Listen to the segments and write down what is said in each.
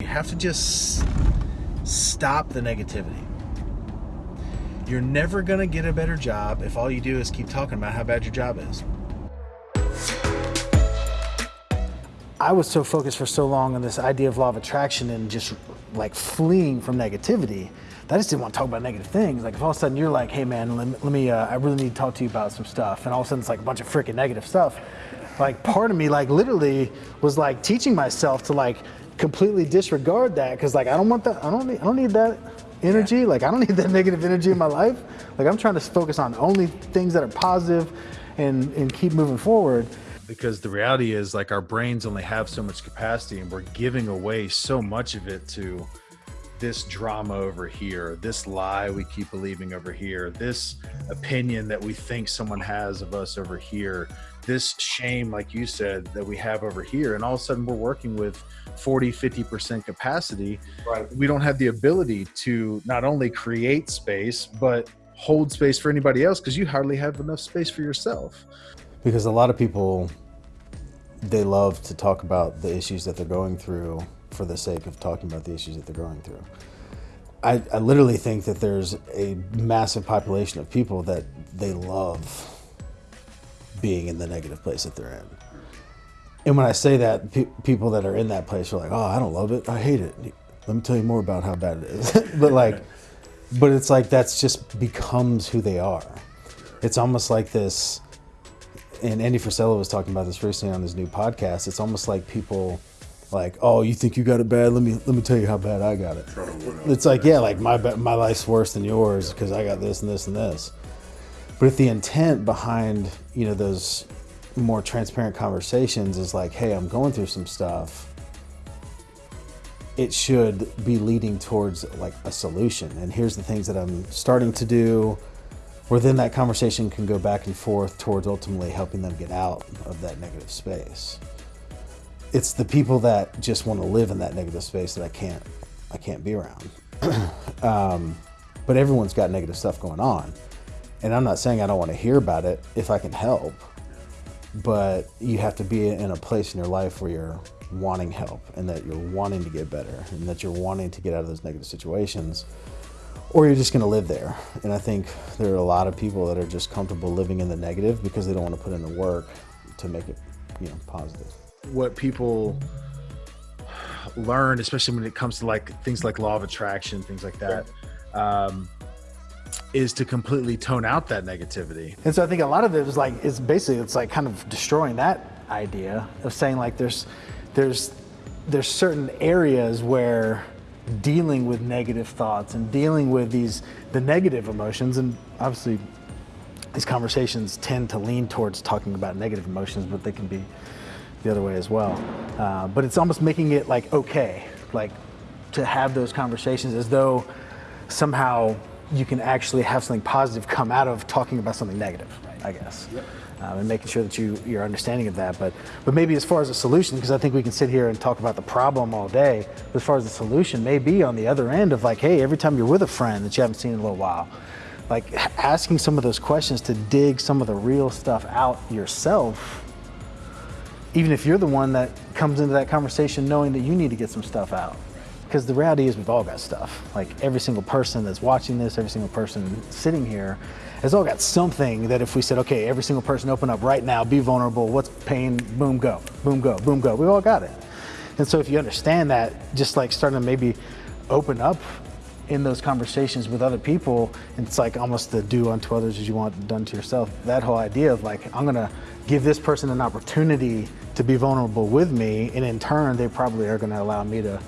You have to just stop the negativity. You're never going to get a better job if all you do is keep talking about how bad your job is. I was so focused for so long on this idea of law of attraction and just like fleeing from negativity that I just didn't want to talk about negative things. Like if all of a sudden you're like, hey man, let, let me, uh, I really need to talk to you about some stuff. And all of a sudden it's like a bunch of freaking negative stuff. Like part of me like literally was like teaching myself to like completely disregard that because like I don't want that, I don't need, I don't need that energy. Like I don't need that negative energy in my life. Like I'm trying to focus on only things that are positive and, and keep moving forward because the reality is like our brains only have so much capacity and we're giving away so much of it to this drama over here this lie we keep believing over here this opinion that we think someone has of us over here this shame like you said that we have over here and all of a sudden we're working with 40 50% capacity Right. we don't have the ability to not only create space but hold space for anybody else because you hardly have enough space for yourself because a lot of people they love to talk about the issues that they're going through for the sake of talking about the issues that they're going through. I, I literally think that there's a massive population of people that they love being in the negative place that they're in. And when I say that, pe- people that are in that place are like, "Oh, I don't love it. I hate it." Let me tell you more about how bad it is. but like, but it's like that's just becomes who they are. It's almost like this and Andy Frisella was talking about this recently on his new podcast. It's almost like people like, oh, you think you got it bad? Let me let me tell you how bad I got it. It's like, yeah, like my my life's worse than yours because I got this and this and this. But if the intent behind you know those more transparent conversations is like, hey, I'm going through some stuff. It should be leading towards like a solution. And here's the things that I'm starting to do where then that conversation can go back and forth towards ultimately helping them get out of that negative space. It's the people that just want to live in that negative space that I can't, I can't be around. um, but everyone's got negative stuff going on, and I'm not saying I don't want to hear about it if I can help. But you have to be in a place in your life where you're wanting help and that you're wanting to get better and that you're wanting to get out of those negative situations or you're just going to live there. And I think there are a lot of people that are just comfortable living in the negative because they don't want to put in the work to make it, you know, positive. What people learn, especially when it comes to like things like law of attraction, things like that, um, is to completely tone out that negativity. And so I think a lot of it is like it's basically it's like kind of destroying that idea of saying like there's there's there's certain areas where dealing with negative thoughts and dealing with these the negative emotions and obviously these conversations tend to lean towards talking about negative emotions but they can be the other way as well. Uh, but it's almost making it like okay like to have those conversations as though somehow you can actually have something positive come out of talking about something negative i guess. Um, and making sure that you you're understanding of that. But but maybe as far as a solution because i think we can sit here and talk about the problem all day but as far as the solution may be on the other end of like hey every time you're with a friend that you haven't seen in a little while like asking some of those questions to dig some of the real stuff out yourself even if you're the one that comes into that conversation knowing that you need to get some stuff out. Because the reality is, we've all got stuff. Like every single person that's watching this, every single person sitting here, has all got something that if we said, okay, every single person open up right now, be vulnerable, what's pain, boom, go, boom, go, boom, go. We've all got it. And so if you understand that, just like starting to maybe open up in those conversations with other people, it's like almost the do unto others as you want done to yourself. That whole idea of like, I'm gonna give this person an opportunity to be vulnerable with me, and in turn, they probably are gonna allow me to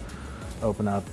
open up